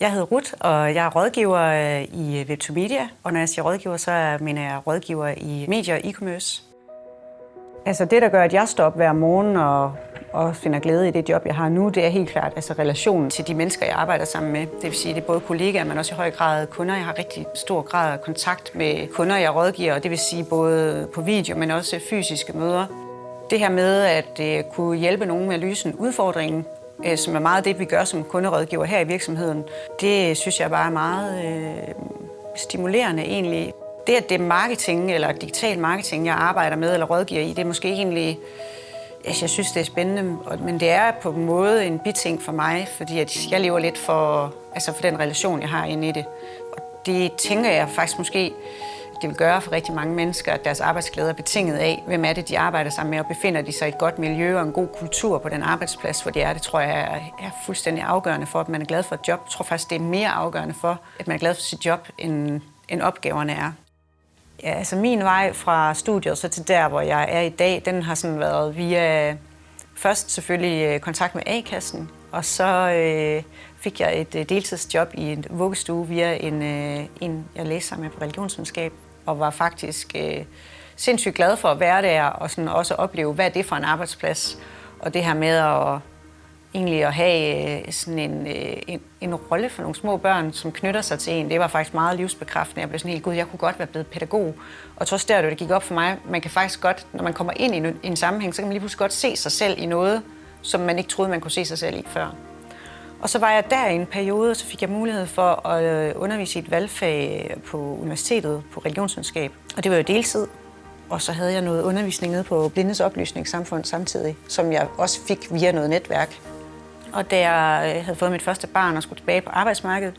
Jeg hedder Ruth, og jeg er rådgiver øh, i Web2Media. Og når jeg siger rådgiver, så mener jeg rådgiver i medier og e-commerce. Altså det, der gør, at jeg står op hver morgen og, og finder glæde i det job, jeg har nu, det er helt klart altså relationen til de mennesker, jeg arbejder sammen med. Det vil sige, det er både kollegaer, men også i høj grad kunder. Jeg har rigtig stor grad af kontakt med kunder, jeg rådgiver, og det vil sige både på video, men også fysiske møder. Det her med at øh, kunne hjælpe nogen med at løse en udfordring, uh, som er meget det, vi gør som kunderådgiver her i virksomheden, det synes jeg bare er meget øh, stimulerende egentlig. Det, at det er marketing eller digital marketing, jeg arbejder med eller rådgiver i, det er måske egentlig... Altså, jeg synes, det er spændende, men det er på en måde en biting for mig, fordi at jeg lever lidt for, altså for den relation, jeg har inde i det. Og det tænker jeg faktisk måske, det vil gøre for rigtig mange mennesker, at deres arbejdsglæde er betinget af, hvem er det, de arbejder sammen med, og befinder de sig i et godt miljø og en god kultur på den arbejdsplads, hvor de er. Det tror jeg er fuldstændig afgørende for, at man er glad for et job. Jeg tror faktisk, det er mere afgørende for, at man er glad for sit job, end, end opgaverne er. Ja, altså min vej fra studiet så til der, hvor jeg er i dag, den har sådan været via først selvfølgelig øh, kontakt med A-kassen, og så øh, fik jeg et øh, deltidsjob i en vuggestue via en, øh, en jeg læste sammen med på religionsvidenskab, og var faktisk øh, sindssygt glad for at være der, og sådan også opleve, hvad det er for en arbejdsplads, og det her med at egentlig at have øh, sådan en, øh, en, en rolle for nogle små børn, som knytter sig til en, det var faktisk meget livsbekræftende. Jeg blev sådan helt, gud, jeg kunne godt være blevet pædagog. Og trods der, det gik op for mig, man kan faktisk godt, når man kommer ind i en, en sammenhæng, så kan man lige pludselig godt se sig selv i noget, som man ikke troede, man kunne se sig selv i før. Og så var jeg der i en periode, og så fik jeg mulighed for at øh, undervise i et valgfag øh, på universitetet på religionsvidenskab. Og det var jo deltid. Og så havde jeg noget undervisning nede på Blindes Oplysningssamfund samtidig, som jeg også fik via noget netværk. Og da jeg øh, havde fået mit første barn og skulle tilbage på arbejdsmarkedet,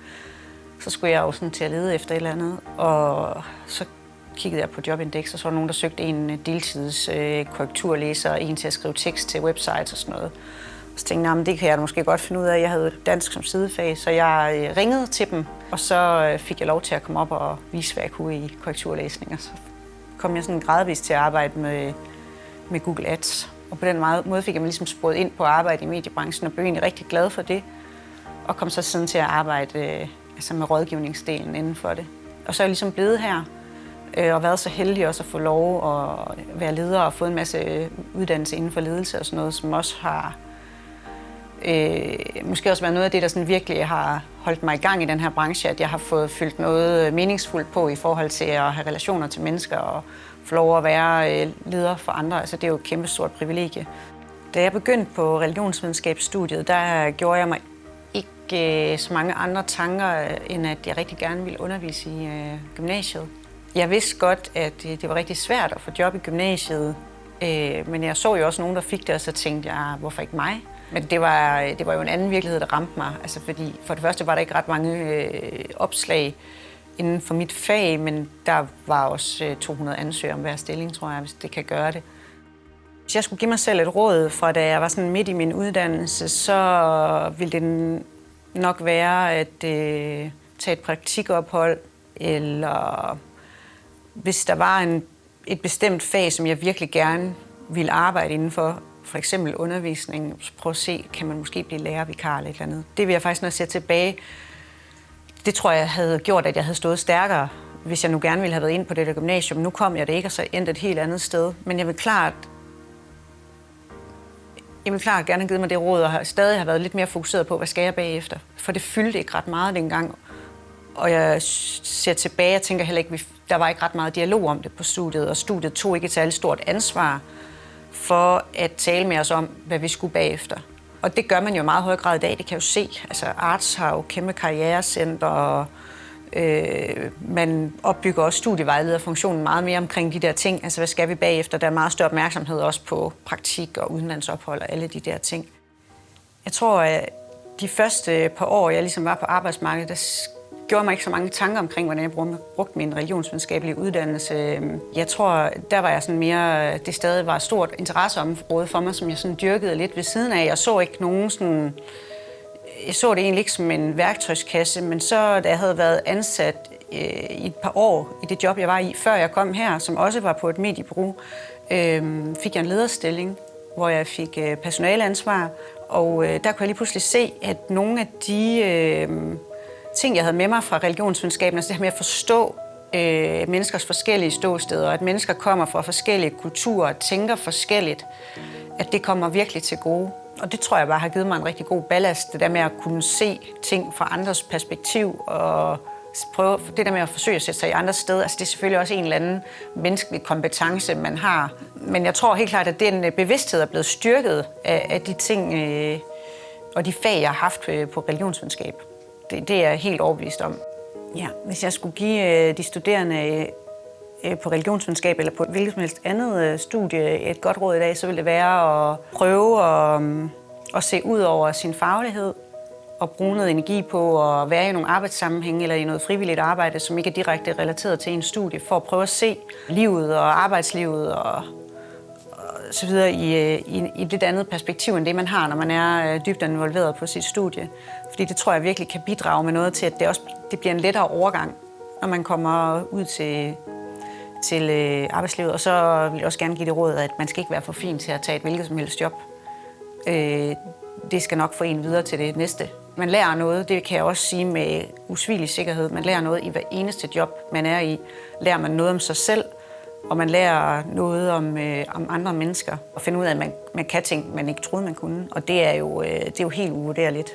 så skulle jeg jo sådan til at lede efter et eller andet. Og så kiggede jeg på Jobindex, og så var der nogen, der søgte en deltids øh, korrekturlæser, en til at skrive tekst til websites og sådan noget. Så tænkte jeg, det kan jeg måske godt finde ud af. Jeg havde dansk som sidefag, så jeg øh, ringede til dem, og så øh, fik jeg lov til at komme op og vise, hvad jeg kunne i korrekturlæsning. Så kom jeg sådan gradvist til at arbejde med, med Google Ads. Og på den måde fik jeg mig ligesom sporet ind på at arbejde i mediebranchen og blev egentlig rigtig glad for det. Og kom så siden til at arbejde øh, altså med rådgivningsdelen inden for det. Og så er jeg ligesom blevet her og været så heldig også at få lov at være leder og få en masse uddannelse inden for ledelse og sådan noget, som også har øh, måske også været noget af det, der sådan virkelig har holdt mig i gang i den her branche, at jeg har fået fyldt noget øh, meningsfuldt på i forhold til at have relationer til mennesker og få lov at være øh, leder for andre. Altså, det er jo et kæmpe stort privilegie. Da jeg begyndte på religionsvidenskabsstudiet, der gjorde jeg mig ikke øh, så mange andre tanker, øh, end at jeg rigtig gerne ville undervise i øh, gymnasiet. Jeg vidste godt, at det var rigtig svært at få job i gymnasiet, øh, men jeg så jo også nogen, der fik det, og så tænkte jeg, ah, hvorfor ikke mig? Men det var, det var jo en anden virkelighed, der ramte mig. Altså fordi for det første var der ikke ret mange øh, opslag inden for mit fag, men der var også øh, 200 ansøgere om hver stilling, tror jeg, hvis det kan gøre det. Hvis jeg skulle give mig selv et råd fra da jeg var sådan midt i min uddannelse, så ville det nok være at øh, tage et praktikophold, eller hvis der var en, et bestemt fag, som jeg virkelig gerne ville arbejde indenfor, for eksempel undervisning, prøve at se, kan man måske blive lærervikar eller et eller andet. Det vil jeg faktisk, når jeg ser tilbage, det tror jeg havde gjort, at jeg havde stået stærkere, hvis jeg nu gerne ville have været ind på det der gymnasium. Nu kom jeg det ikke, og så endte et helt andet sted. Men jeg vil klart, jeg vil klart gerne have givet mig det råd, og har stadig har været lidt mere fokuseret på, hvad skal jeg bagefter. For det fyldte ikke ret meget dengang. Og jeg ser tilbage og tænker heller ikke, der var ikke ret meget dialog om det på studiet, og studiet tog ikke et særligt stort ansvar for at tale med os om, hvad vi skulle bagefter. Og det gør man jo i meget høj grad i dag, det kan jeg jo se. Altså Arts har jo kæmpe karrierecenter, og øh, man opbygger også studievejlederfunktionen meget mere omkring de der ting. Altså hvad skal vi bagefter? Der er meget større opmærksomhed også på praktik og udenlandsophold og alle de der ting. Jeg tror, at de første par år, jeg ligesom var på arbejdsmarkedet, der gjorde mig ikke så mange tanker omkring, hvordan jeg brugte min religionsvidenskabelige uddannelse. Jeg tror, der var jeg sådan mere, det stadig var et stort interesseområde for mig, som jeg sådan dyrkede lidt ved siden af. Jeg så ikke nogen sådan, jeg så det egentlig ikke som en værktøjskasse, men så da jeg havde været ansat øh, i et par år i det job, jeg var i, før jeg kom her, som også var på et mediebureau, øh, fik jeg en lederstilling, hvor jeg fik øh, personaleansvar, og øh, der kunne jeg lige pludselig se, at nogle af de øh, ting, jeg havde med mig fra religionsvidenskaben, altså det her med at forstå øh, menneskers forskellige ståsteder, og at mennesker kommer fra forskellige kulturer og tænker forskelligt, at det kommer virkelig til gode. Og det tror jeg bare har givet mig en rigtig god ballast, det der med at kunne se ting fra andres perspektiv og prøve, det der med at forsøge at sætte sig i andre steder, altså det er selvfølgelig også en eller anden menneskelig kompetence, man har. Men jeg tror helt klart, at den øh, bevidsthed er blevet styrket af, af de ting øh, og de fag, jeg har haft øh, på religionsvidenskab. Det, det er jeg helt overbevist om. Ja, hvis jeg skulle give øh, de studerende øh, på religionsvidenskab eller på et hvilket som helst andet øh, studie et godt råd i dag, så ville det være at prøve at, mm, at se ud over sin faglighed og bruge noget energi på at være i nogle arbejdssammenhænge eller i noget frivilligt arbejde, som ikke er direkte relateret til en studie, for at prøve at se livet og arbejdslivet og så videre i, øh, i, i et lidt andet perspektiv end det, man har, når man er øh, dybt involveret på sit studie. Fordi det tror jeg virkelig kan bidrage med noget til, at det også det bliver en lettere overgang, når man kommer ud til, til øh, arbejdslivet. Og så vil jeg også gerne give det råd, at man skal ikke være for fin til at tage et hvilket som helst job. Øh, det skal nok få en videre til det næste. Man lærer noget, det kan jeg også sige med usvigelig sikkerhed. Man lærer noget i hver eneste job, man er i. Lærer man noget om sig selv, og man lærer noget om, øh, om andre mennesker. Og finde ud af, at man, man kan ting, man ikke troede, man kunne. Og det er jo, øh, det er jo helt uvurderligt.